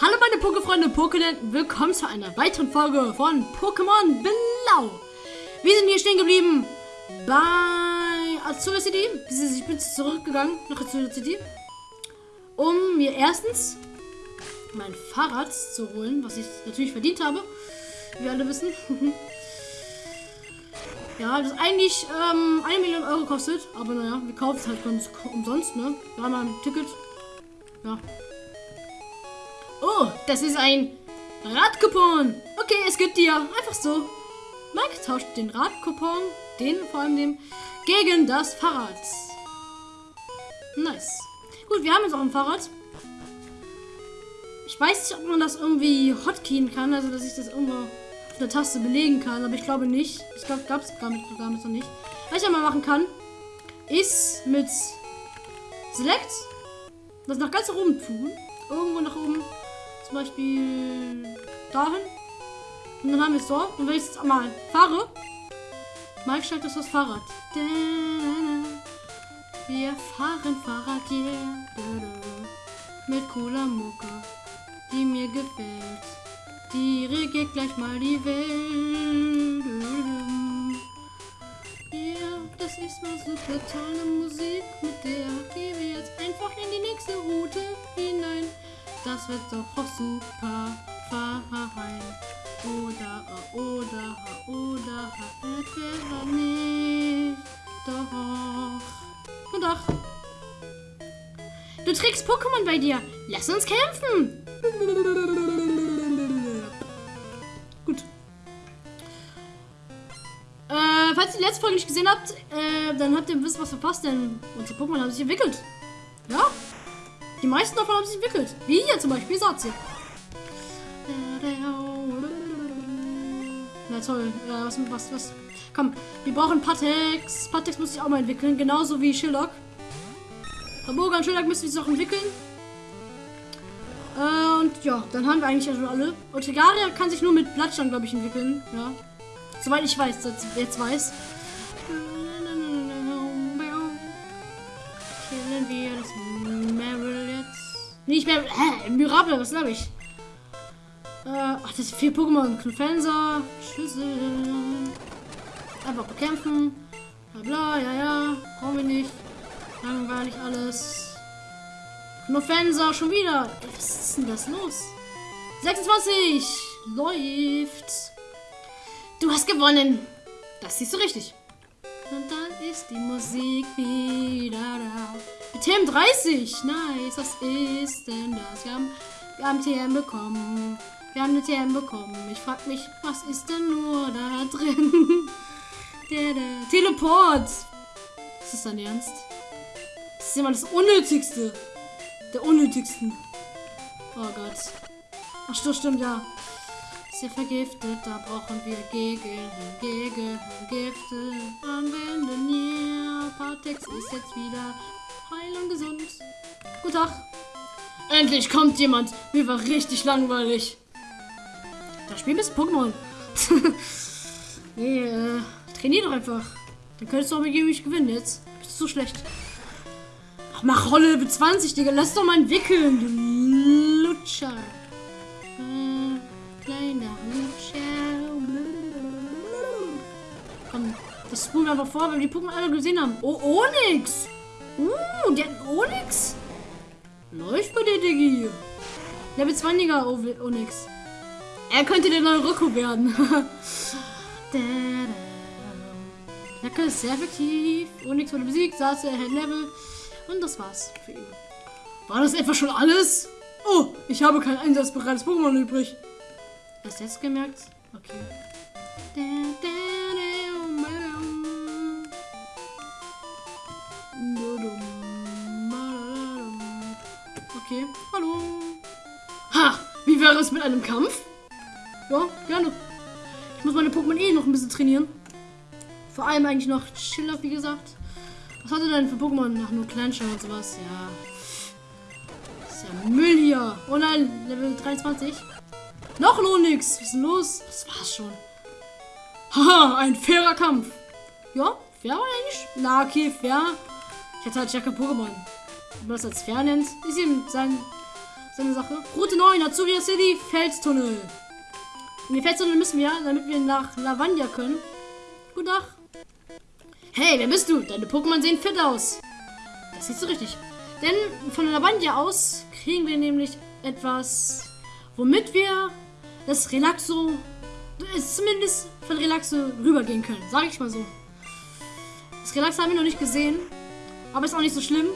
Hallo meine Pokéfreunde Pokénet, willkommen zu einer weiteren Folge von Pokémon Blau. Wir sind hier stehen geblieben bei Azure City. Ich bin zurückgegangen nach Azure City, um mir erstens mein Fahrrad zu holen, was ich natürlich verdient habe, wie alle wissen. ja, das eigentlich ähm, eine Million Euro kostet, aber naja, wir kaufen es halt ganz umsonst, ne? Wir haben ein Ticket. Ja, Oh, das ist ein Radcoupon. Okay, es gibt dir. Einfach so. Mike tauscht den Radcoupon, den vor allem dem, gegen das Fahrrad. Nice. Gut, wir haben jetzt auch ein Fahrrad. Ich weiß nicht, ob man das irgendwie hotkeyen kann, also dass ich das irgendwo auf der Taste belegen kann, aber ich glaube nicht. Ich glaube, gab es gar nicht, gar nicht noch nicht. Was ich mal machen kann, ist mit Select das nach ganz oben tun. Irgendwo nach oben zum Beispiel dahin. Und dann haben wir es so. Und wenn ich jetzt mal fahre, Mike steigt das das Fahrrad. Wir fahren Fahrrad, yeah. Mit cooler Mucke, die mir gefällt. Die regiert gleich mal die Welt. Ja, das ist mal super tolle Musik, mit der gehen wir jetzt einfach in die nächste Route. Das wird doch super fein. Oder, oder, oder, etwa nicht. Doch. Und doch. Du trägst Pokémon bei dir. Lass uns kämpfen. Gut. Äh, falls ihr die letzte Folge nicht gesehen habt, äh, dann habt ihr ein bisschen was verpasst, denn unsere Pokémon haben sich entwickelt. Ja? Die meisten davon haben sich entwickelt. Wie hier zum Beispiel Satze. Na toll. Ja, was, was, was. Komm, wir brauchen Patex. Patex muss sich auch mal entwickeln. Genauso wie Shillock. Hamburger und Shillock müssen sich auch entwickeln. Äh, und ja, dann haben wir eigentlich ja schon alle. Und Tegaria kann sich nur mit Blattstand, glaube ich, entwickeln. Ja. Soweit ich weiß, jetzt weiß. Nicht mehr. Hä? Mirable, was glaube ich? Äh, ach, das sind vier Pokémon. Knufenser, Schüssel. Einfach bekämpfen. Bla bla, ja, ja. Brauchen wir nicht. Langweilig alles. Knufenser, schon wieder. Was ist denn das los? 26. Läuft. Du hast gewonnen. Das siehst du richtig. Und dann ist die Musik wieder da. TM 30. Nice. Was ist denn das? Wir haben, wir haben TM bekommen. Wir haben eine TM bekommen. Ich frage mich, was ist denn nur da drin? der, der Teleport. Ist das dein Ernst? Das ist immer das Unnötigste. Der Unnötigsten. Oh Gott. Ach, stimmt, stimmt, ja. Ist ja vergiftet, da brauchen wir gegen, gegen Gifte anwenden. Yeah, Partex ist jetzt wieder heil und gesund. Guten Tag. Endlich kommt jemand. Mir war richtig langweilig. Das Spiel ist Pokémon. nee, äh, trainier doch einfach. Dann könntest du auch mit mich gewinnen jetzt. Bist du so schlecht. Ach, mach Rolle Level 20, Digga. Lass doch mal entwickeln, du Lutscher. Das spulen wir einfach vor, wenn wir die Pokémon alle gesehen haben. Oh, Onyx. Uh, der Onyx. Läuft bei der Diggi. Level 20er Onyx. Er könnte der neue Rocco werden. Jacke ist sehr effektiv. Onyx wurde besiegt, saß er, Level. Und das war's für ihn. War das etwa schon alles? Oh, ich habe kein einsatzbereites Pokémon übrig. Du jetzt gemerkt? Okay. Okay, hallo. Ha! Wie wäre es mit einem Kampf? Ja, gerne. Ich muss meine Pokémon eh noch ein bisschen trainieren. Vor allem eigentlich noch Chiller, wie gesagt. Was hat er denn für Pokémon? Ach, nur Clanshire und sowas. Ja. Das ist ja Müll hier. Oh nein, Level 23. Noch Onyx. Was ist denn los? Das war's schon. Haha, ein fairer Kampf. Ja, fair eigentlich? Na, okay, fair. Ich hatte halt stärker Pokémon. Das als fair nennt, ist ihm sein, So eine Sache. Route 9, Azuria City, Felstunnel. In den Felstunnel müssen wir, damit wir nach Lavandia können. Guten Tag. Hey, wer bist du? Deine Pokémon sehen fit aus. Das siehst du richtig. Denn von Lavandia aus kriegen wir nämlich etwas, womit wir das Relaxo, zumindest von Relaxo rübergehen können. Sag ich mal so. Das Relaxo haben wir noch nicht gesehen. Aber ist auch nicht so schlimm.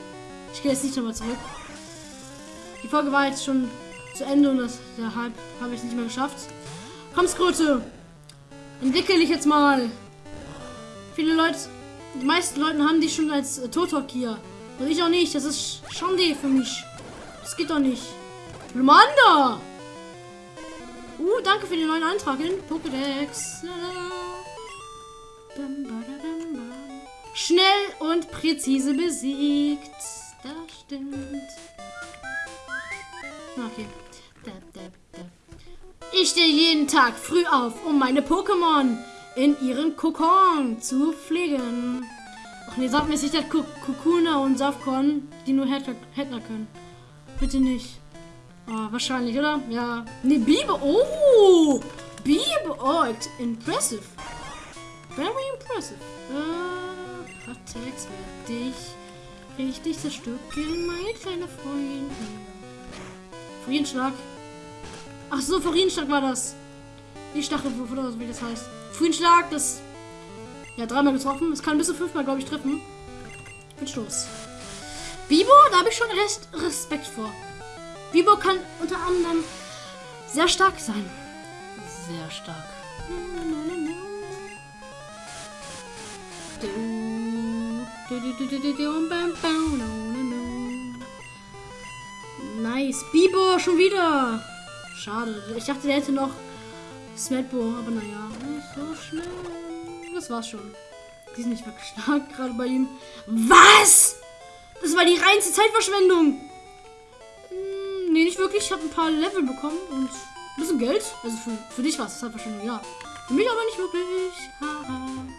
Ich gehe jetzt nicht nochmal zurück. Die Folge war jetzt schon zu Ende und das, deshalb habe ich es nicht mehr geschafft. Komm, Skröte. Entwickle dich jetzt mal. Viele Leute, die meisten Leute haben die schon als äh, Totok hier. Und ich auch nicht. Das ist Schande für mich. Das geht doch nicht. Lumanda! Uh, danke für den neuen Eintrag in Pokédex. Schnell und präzise besiegt. Das stimmt. Okay. Ich stehe jeden Tag früh auf, um meine Pokémon in ihren Kokon zu pflegen. Ach nee, sag mir sicher Kokuna und Safkon, die nur Händler können. Bitte nicht. Oh, wahrscheinlich, oder? Ja. Nee, Biber. Oh! Biber. Oh, impressive. Very impressive. Äh, werde dich richtig zerstückeln, mein kleiner Freund. Frienschlag. Ach so, Frienschlag war das. Die Stachel, wie das heißt. Frienschlag, das. Ja, dreimal getroffen. Es kann bis zu fünfmal, glaube ich, treffen. Mit Stoß. Bibo, da habe ich schon recht Respekt vor. Bibo kann unter anderem sehr stark sein. Sehr stark. Nice. Bibo, schon wieder. Schade. Ich dachte, der hätte noch Smetbo, aber naja, nicht so schnell. Das war's schon. Die sind nicht wirklich stark, gerade bei ihm. Was? Das war die reinste Zeitverschwendung. Hm, nee, nicht wirklich. Ich habe ein paar Level bekommen und ein bisschen Geld. Also für, für dich war es Zeitverschwendung, ja. Für mich aber nicht wirklich. Haha.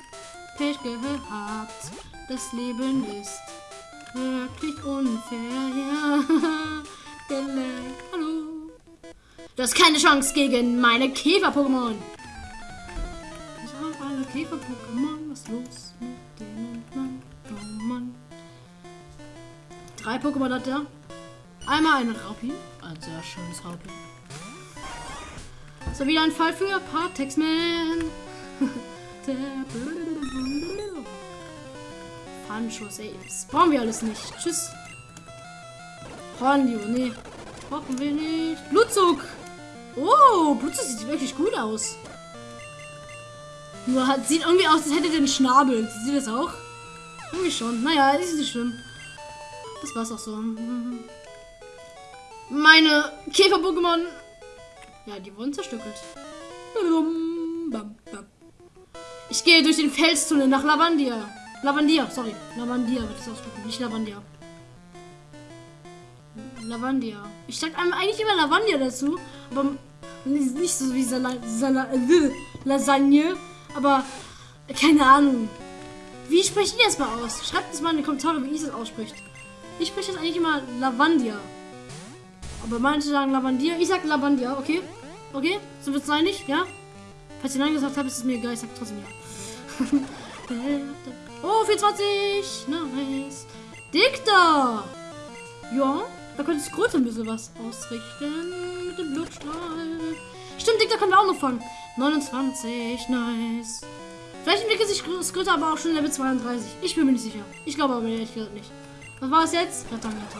Pech gehabt. Das Leben ist wirklich unfair. Ja. Hallo. Du hast keine Chance gegen meine Käfer-Pokémon. Ich habe alle Käfer-Pokémon. Was ist los mit denen? Mann, oh Mann. Drei Pokémon hat er. Einmal ein Raupi. Ein sehr schönes Raupi. So, wieder ein Fall für Partex-Man. Fanschuss, ey. Das brauchen wir alles nicht. Tschüss. Hornlio, nee. Brauchen wir nicht. Blutzug. Oh, Blutzug sieht wirklich gut aus. Nur hat, sieht irgendwie aus, als hätte einen Schnabel. Sieht das auch? Irgendwie schon. Naja, ist nicht schlimm. Das war's auch so. Meine Käfer-Pokémon. Ja, die wurden zerstückelt. Ich gehe durch den Felstunnel nach Lavandia. Lavandia, sorry. Lavandia wird es ausdrücken, nicht Lavandia. Lavandia. Ich sag eigentlich immer Lavandia dazu, aber nicht so wie Sala Sala äh, Lasagne, aber keine Ahnung. Wie spreche ich das mal aus? Schreibt es mal in die Kommentare, wie ich das ausspricht. Ich spreche das eigentlich immer Lavandia. Aber manche sagen Lavandia. Ich sag Lavandia, okay? Okay? Sind wir uns einig? Ja? Falls ihr Nein gesagt habt, ist es mir egal. Ich sag trotzdem ja. Oh, 24. Nice. Dicta. Ja, da könnte ich Skröte ein bisschen was ausrichten. Mit dem Blutstrahl. Stimmt, Dicta kann wir auch noch fangen. 29. Nice. Vielleicht entwickelt sich Skröte aber auch schon Level 32. Ich bin mir nicht sicher. Ich glaube aber ehrlich gesagt nicht. Was war es jetzt? Rettermeter.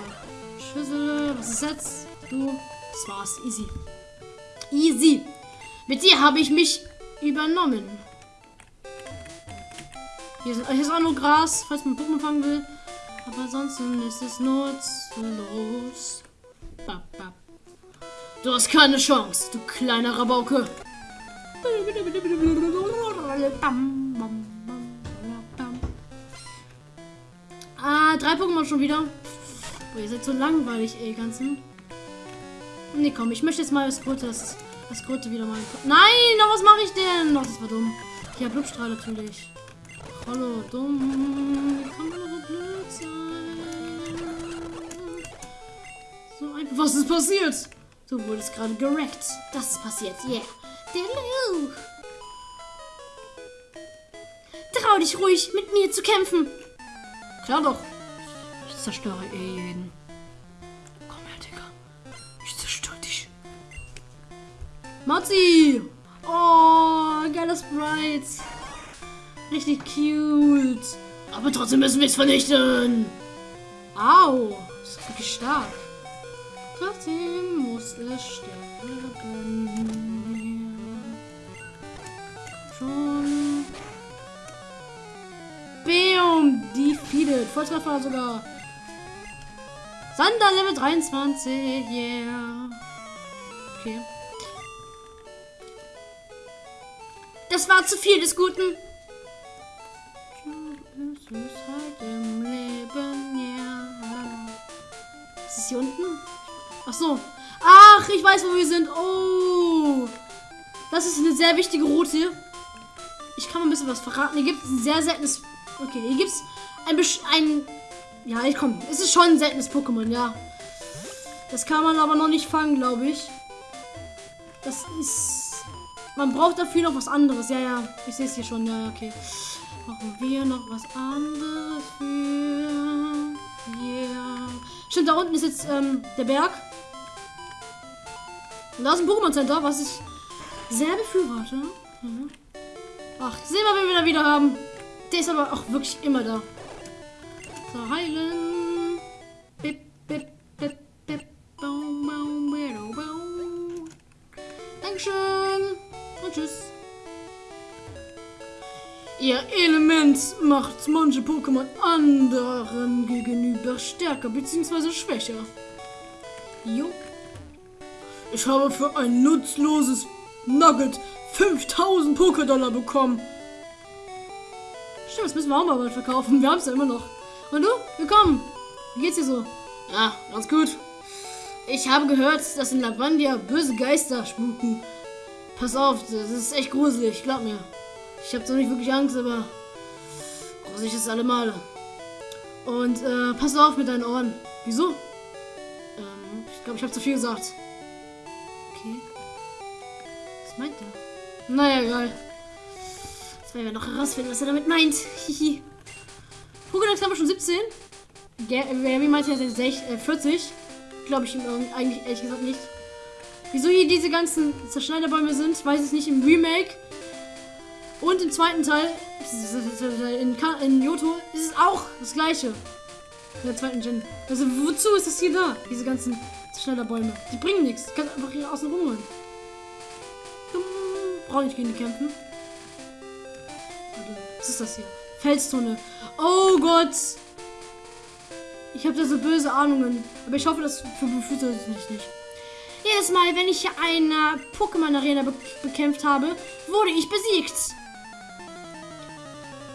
Schüssel. Was ist jetzt? Du. Das war's. Easy. Easy. Mit dir habe ich mich übernommen. Hier ist, hier ist auch nur Gras, falls man Puppen fangen will. Aber ansonsten ist es nutzlos. Du hast keine Chance, du kleiner Rabauke. Ah, drei Pokémon schon wieder. Boah, ihr seid so langweilig, ey, ganzen. Nee, komm, ich möchte jetzt mal das Gute, das, das Gute wieder mal. Nein, noch was mache ich denn? Noch, das war dumm. Ja, Blutstrahl natürlich. Hallo, dumm. Wie kann man so blöd sein? So einfach. Was ist passiert? Du wurdest gerade gerackt. Das ist passiert. Yeah. Diddle-oo. Trau dich ruhig, mit mir zu kämpfen. Klar doch. Ich zerstöre jeden. Komm her, Digga. Ich zerstöre dich. Matzi! Oh, geiler Sprite. Richtig cute. Aber trotzdem müssen wir es vernichten. Au. Das ist wirklich stark. Trotzdem muss es sterben. Schon. Bam! Defeated. Volltreffer sogar. Sander Level 23. Yeah. Okay. Das war zu viel des Guten. Ist halt im Leben, ja. Ist es hier unten? Ach so. Ach, ich weiß, wo wir sind. Oh. Das ist eine sehr wichtige Route. Ich kann mal ein bisschen was verraten. Hier gibt es ein sehr seltenes. Okay, hier gibt es ein, ein. Ja, ich komm. Es ist schon ein seltenes Pokémon, ja. Das kann man aber noch nicht fangen, glaube ich. Das ist. Man braucht dafür noch was anderes. Ja, ja. Ich sehe es hier schon. Ja, okay. Brauchen wir noch was anderes für. Yeah. Stimmt, da unten ist jetzt ähm, der Berg. Und da ist ein Pokémon Center, was ich sehr befürworte. Mhm. Ach, sehen wir, wen wir da wieder haben. Der ist aber auch wirklich immer da. So, heilen. Bip, bip, bip, bip, baum, baum, bido, baum. Dankeschön. Und tschüss. Ihr Element macht manche Pokémon anderen gegenüber stärker bzw. schwächer. Jo. Ich habe für ein nutzloses Nugget 5000 Pokédollar bekommen. Stimmt, das müssen wir auch mal bald verkaufen. Wir haben es ja immer noch. Und du? Willkommen. Wie geht's dir so? Ja, ganz gut. Ich habe gehört, dass in Lavandia böse Geister spuken. Pass auf, das ist echt gruselig, glaub mir. Ich habe zwar nicht wirklich Angst, aber gruselig ist alle Male. Und äh, pass auf mit deinen Ohren. Wieso? Ähm, ich glaube, ich habe zu viel gesagt. Okay. Was meint er? Naja, egal. Jetzt werden wir noch herausfinden, was er damit meint. Hihi. Pokédex haben wir schon 17. Gary meinte ja 60, äh, 40. Glaube ich ihm eigentlich ehrlich gesagt nicht. Wieso hier diese ganzen Zerschneiderbäume sind, weiß ich nicht. Im Remake und im zweiten Teil, in, Ka- in Yoto, ist es auch das gleiche. In der zweiten Gen. Also wozu ist das hier da? Diese ganzen Zerschneiderbäume. Die bringen nichts. Du kannst einfach hier außen rumholen. Brauche nicht gegen die kämpfen. Was ist das hier? Felstunnel. Oh Gott. Ich habe da so böse Ahnungen. Aber ich hoffe, das befüttert es mich nicht. Jedes Mal, wenn ich eine Pokémon-Arena be bekämpft habe, wurde ich besiegt.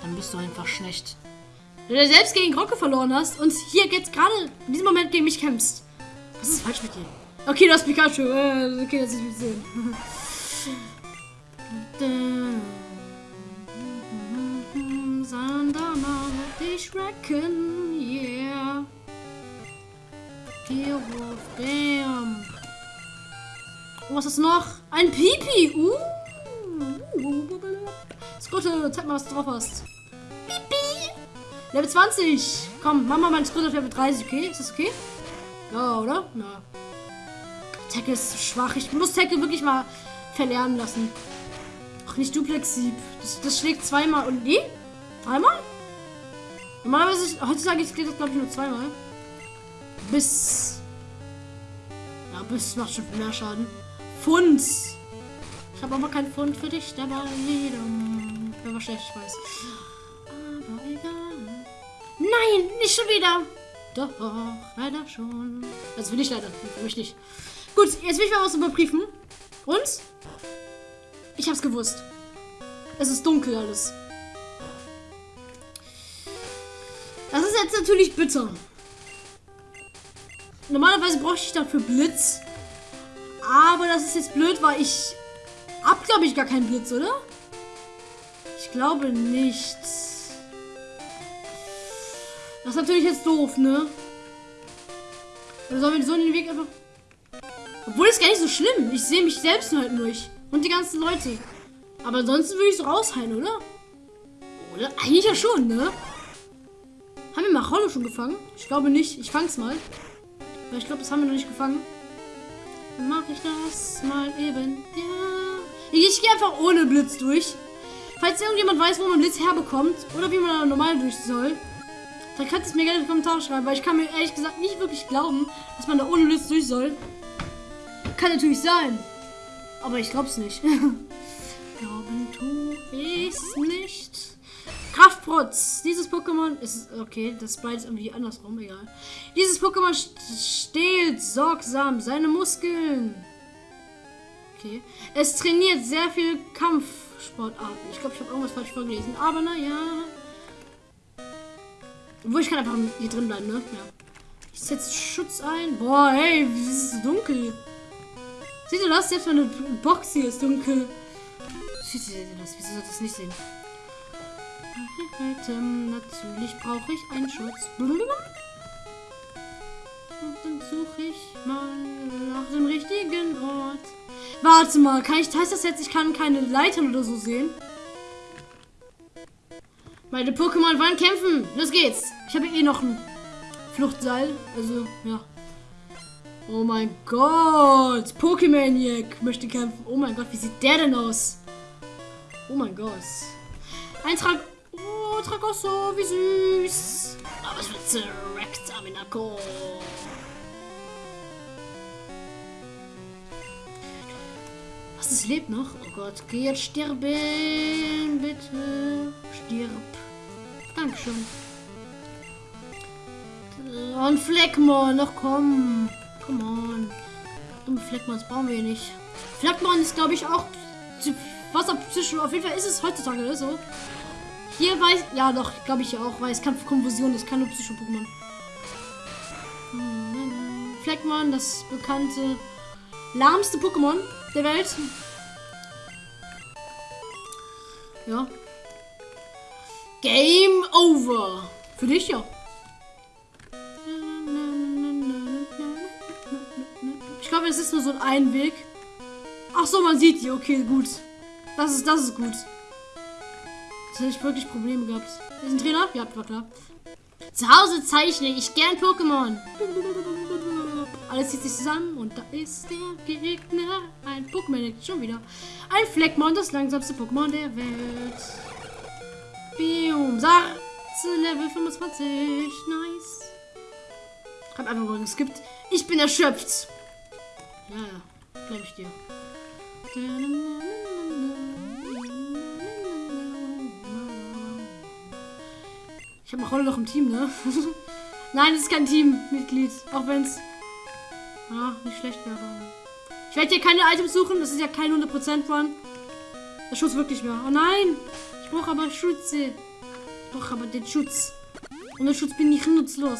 Dann bist du einfach schlecht. Wenn du selbst gegen Grocke verloren hast und hier jetzt gerade in diesem Moment gegen mich kämpfst. Was ist falsch mit dir? Okay, du hast Pikachu. Äh, Okay, das ist bisschen. Sander macht dich wrecken, yeah. Tierwurf, bam. Oh, was ist noch? Ein Pipi. Uh. Skrutte, zeig mal, was du drauf hast. Pipi. Level 20. Komm, mach mal meinen Skrutte auf Level 30, okay? Ist das okay? Ja, oder? Ja. Tackle ist zu schwach. Ich muss Tackle wirklich mal verlernen lassen. Ach, nicht Duplexsieb. Das, das schlägt zweimal. Und nee? Dreimal? Normalerweise, ist- heutzutage schlägt das, glaube ich, nur zweimal. Bis. Ja, bis macht schon mehr Schaden. Pfund. Ich habe aber kein Pfund für dich. Wäre war schlecht, ich weiß. Nein, nicht schon wieder. Doch, leider schon. Also für dich leider, für mich nicht. Gut, jetzt will ich mal was überprüfen. Und? Ich hab's gewusst. Es ist dunkel alles. Das ist jetzt natürlich bitter. Normalerweise bräuchte ich dafür Blitz. Aber das ist jetzt blöd, weil ich hab, glaube ich, gar keinen Blitz, oder? Ich glaube nicht. Das ist natürlich jetzt doof, ne? Oder sollen wir so den Weg einfach... Obwohl, ist gar nicht so schlimm. Ich sehe mich selbst nur halt durch. Und die ganzen Leute. Aber ansonsten würde ich so rausheilen, oder? Oder? Eigentlich ja schon, ne? Haben wir Macholo schon gefangen? Ich glaube nicht. Ich fang's mal. Weil ich glaube, das haben wir noch nicht gefangen. Dann mache ich das mal eben. Ja. Ich gehe einfach ohne Blitz durch. Falls irgendjemand weiß, wo man Blitz herbekommt oder wie man normal durch soll, dann könnt ihr es mir gerne in die Kommentare schreiben, weil ich kann mir ehrlich gesagt nicht wirklich glauben, dass man da ohne Blitz durch soll. Kann natürlich sein. Aber ich glaube es nicht. Glauben tu ich nicht. Kraftprotz. Dieses Pokémon ist. Okay, das ist beides irgendwie andersrum, egal. Dieses Pokémon stehlt sorgsam seine Muskeln. Okay. Es trainiert sehr viel Kampfsportarten. Ich glaube, ich habe irgendwas falsch vorgelesen. Aber naja. Wo ich kann einfach hier drin bleiben, ne? Ja. Ich setze Schutz ein. Boah, hey, wie ist es dunkel? Seht ihr das? Selbst meine Box hier ist dunkel. Seht ihr das? Wieso soll das nicht sehen? Natürlich brauche ich einen Schutz. Und dann suche ich mal nach dem richtigen Ort. Warte mal, kann ich, heißt das jetzt, ich kann keine Leitern oder so sehen? Meine Pokémon wollen kämpfen. Los geht's. Ich habe eh noch ein Fluchtseil. Also, ja. Oh mein Gott. Pokémaniac möchte kämpfen. Oh mein Gott, wie sieht der denn aus? Oh mein Gott. Eintrag Oh, Tragosso, wie süß. Aber es wird direkt Aminako. Was, es lebt noch? Oh Gott, geh jetzt sterben, bitte. Stirb. Dankeschön. Und Fleckmon, noch komm. Come on. Dumme Fleckmons brauchen wir nicht. Fleckmon ist, glaube ich, auch Wasserpsycho. Auf jeden Fall ist es heutzutage so. Hier weiß. Ja, doch, glaube ich auch, weil es kann Konfusion, das kann nur Psycho-Pokémon. Fleckmon, das bekannte lahmste Pokémon der Welt. Ja. Game over. Für dich ja. Ich glaube, es ist nur so ein Einweg. Ach so, man sieht die. Okay, gut. Das ist, das ist gut. Jetzt hätte ich wirklich Probleme gehabt. Ist ein Trainer? Ja, war klar. Zu Hause zeichne ich gern Pokémon. Alles zieht sich zusammen und da ist der Gegner. Ein Pokémon, schon wieder. Ein Fleckmon, das langsamste Pokémon der Welt. Bium, Sarze, Level 25. Nice. Hab einfach mal geskippt. Ich bin erschöpft. Ja, ja, glaube ich dir. Ich habe heute noch im Team, ne? Nein, es ist kein Teammitglied. Auch wenn es ja, nicht schlecht wäre. Ich werde hier keine Items suchen. Das ist ja kein 100% Run. Der Schutz wirklich mehr. Oh nein! Brauche aber Schutz. Ich brauche aber den Schutz. Ohne Schutz bin ich nutzlos.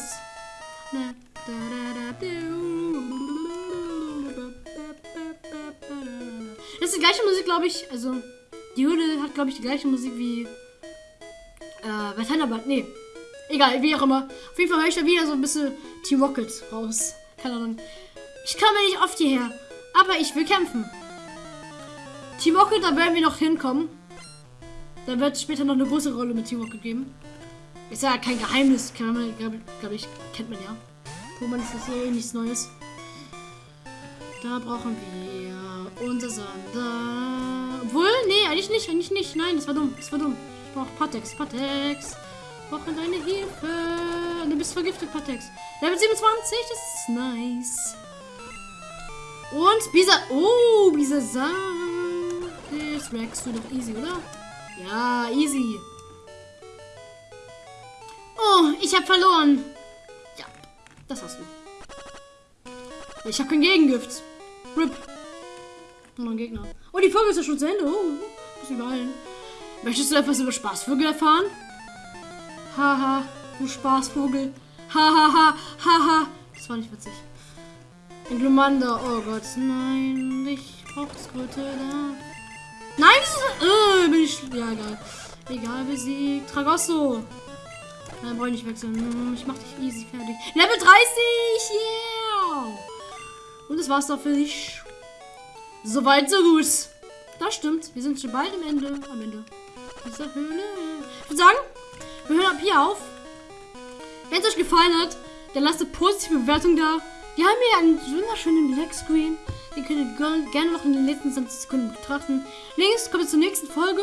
Das ist die gleiche Musik, glaube ich. Also, die Jude hat, glaube ich, die gleiche Musik wie äh, bei Thunderbird. Nee, Egal, wie auch immer. Auf jeden Fall höre ich da wieder so ein bisschen Team Rocket raus. Keine Ahnung. Ich komme nicht oft hierher, aber ich will kämpfen. Team Rocket, da werden wir noch hinkommen. Da wird später noch eine große Rolle mit Team Rocket geben. Ist ja kein Geheimnis, glaube glaub ich, kennt man ja. Pokémon ist das eh nichts Neues. Da brauchen wir unser Sander. Obwohl, nee, eigentlich nicht, eigentlich nicht. Nein, das war dumm, das war dumm. Ich brauche Patex, Patex brauche deine Hilfe. Du bist vergiftet, Patex. Level 27, das ist nice. Und Bisa. Oh, Bisa Das rackst du doch easy, oder? Ja, easy. Oh, ich habe verloren. Ja, das hast du. Ich habe kein Gegengift. Rip. Noch ein Gegner. Oh, die Folge ist ja schon zu Ende. Oh, muss überall. Möchtest du etwas über Spaßvögel erfahren? Haha, du Spaßvogel. Hahaha, haha. Das war nicht witzig. Ein Glumanda. Oh Gott, nein. Ich brauch das Kröte da. Nein, das ist. Äh, bin ich. Ja, egal. Egal, besiegt. Tragosso. Nein, brauche ich nicht wechseln. Hm, ich mach dich easy fertig. Level 30! Yeah! Und das war's doch für dich. Soweit, so gut. Das stimmt. Wir sind schon bald am Ende. Am Ende. Dieser Höhle. Ich würde sagen, wir hören ab hier auf. Wenn es euch gefallen hat, dann lasst eine positive Bewertung da. Wir haben hier einen wunderschönen Black Screen. Den könnt ihr gerne noch in den letzten 20 Sekunden betrachten. Links kommt ihr zur nächsten Folge.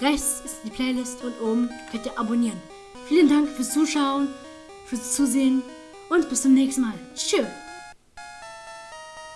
Rechts ist die Playlist und oben könnt ihr abonnieren. Vielen Dank fürs Zuschauen, fürs Zusehen und bis zum nächsten Mal. Tschüss.